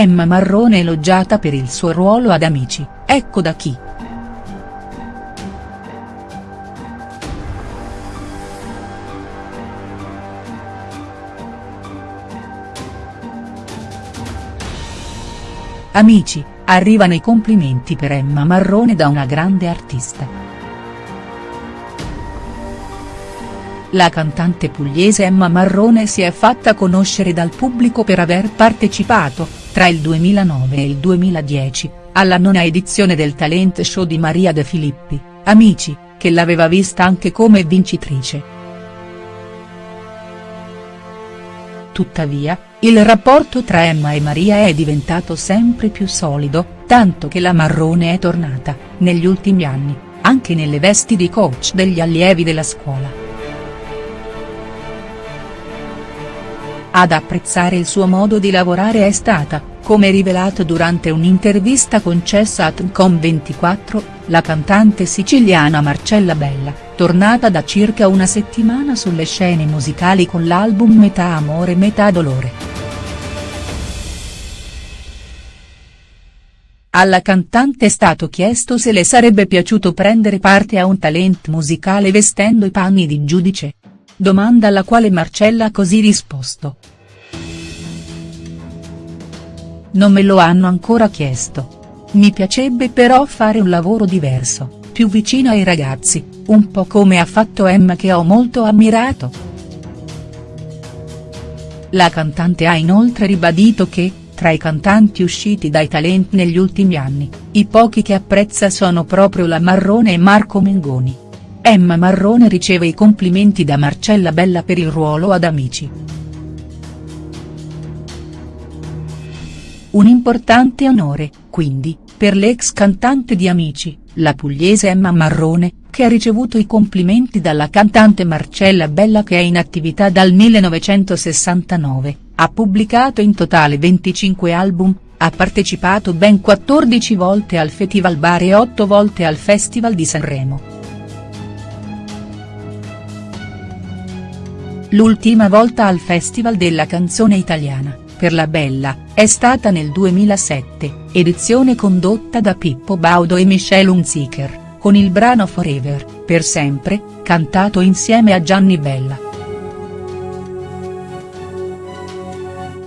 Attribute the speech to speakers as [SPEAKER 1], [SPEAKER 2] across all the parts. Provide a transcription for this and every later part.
[SPEAKER 1] Emma Marrone elogiata per il suo ruolo ad Amici, ecco da chi. Amici, arrivano i complimenti per Emma Marrone da una grande artista. La cantante pugliese Emma Marrone si è fatta conoscere dal pubblico per aver partecipato, tra il 2009 e il 2010, alla nona edizione del talent show di Maria De Filippi, Amici, che l'aveva vista anche come vincitrice. Tuttavia, il rapporto tra Emma e Maria è diventato sempre più solido, tanto che la Marrone è tornata, negli ultimi anni, anche nelle vesti di coach degli allievi della scuola. Ad apprezzare il suo modo di lavorare è stata, come rivelato durante un'intervista concessa a Tncom24, la cantante siciliana Marcella Bella, tornata da circa una settimana sulle scene musicali con l'album Metà amore metà dolore. Alla cantante è stato chiesto se le sarebbe piaciuto prendere parte a un talent musicale vestendo i panni di giudice domanda alla quale Marcella ha così risposto. Non me lo hanno ancora chiesto. Mi piacerebbe però fare un lavoro diverso, più vicino ai ragazzi, un po' come ha fatto Emma che ho molto ammirato. La cantante ha inoltre ribadito che, tra i cantanti usciti dai talent negli ultimi anni, i pochi che apprezza sono proprio la Marrone e Marco Mengoni. Emma Marrone riceve i complimenti da Marcella Bella per il ruolo ad Amici. Un importante onore, quindi, per l'ex cantante di Amici, la pugliese Emma Marrone, che ha ricevuto i complimenti dalla cantante Marcella Bella che è in attività dal 1969, ha pubblicato in totale 25 album, ha partecipato ben 14 volte al Festival Bar e 8 volte al Festival di Sanremo. L'ultima volta al Festival della canzone italiana, per la Bella, è stata nel 2007, edizione condotta da Pippo Baudo e Michelle Hunziker, con il brano Forever, per sempre, cantato insieme a Gianni Bella.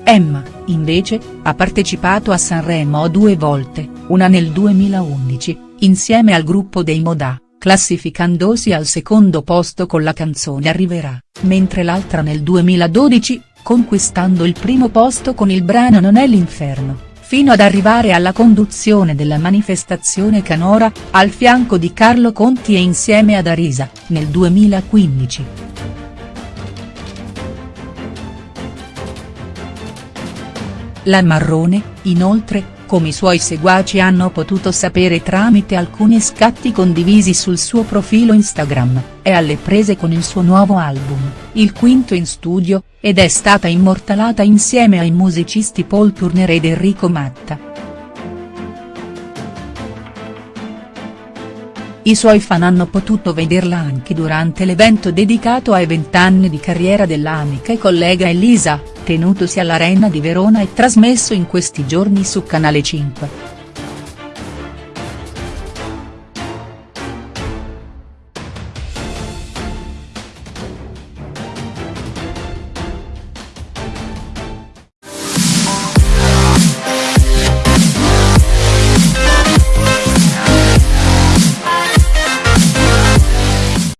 [SPEAKER 1] Emma, invece, ha partecipato a Sanremo due volte, una nel 2011, insieme al gruppo dei Modà classificandosi al secondo posto con la canzone Arriverà, mentre l'altra nel 2012, conquistando il primo posto con il brano Non è l'inferno, fino ad arrivare alla conduzione della manifestazione Canora, al fianco di Carlo Conti e insieme ad Arisa, nel 2015. La Marrone, inoltre, come i suoi seguaci hanno potuto sapere tramite alcuni scatti condivisi sul suo profilo Instagram, è alle prese con il suo nuovo album, il quinto in studio, ed è stata immortalata insieme ai musicisti Paul Turner ed Enrico Matta. I suoi fan hanno potuto vederla anche durante l'evento dedicato ai vent'anni di carriera dell'amica e collega Elisa, tenutosi all'Arena di Verona e trasmesso in questi giorni su Canale 5.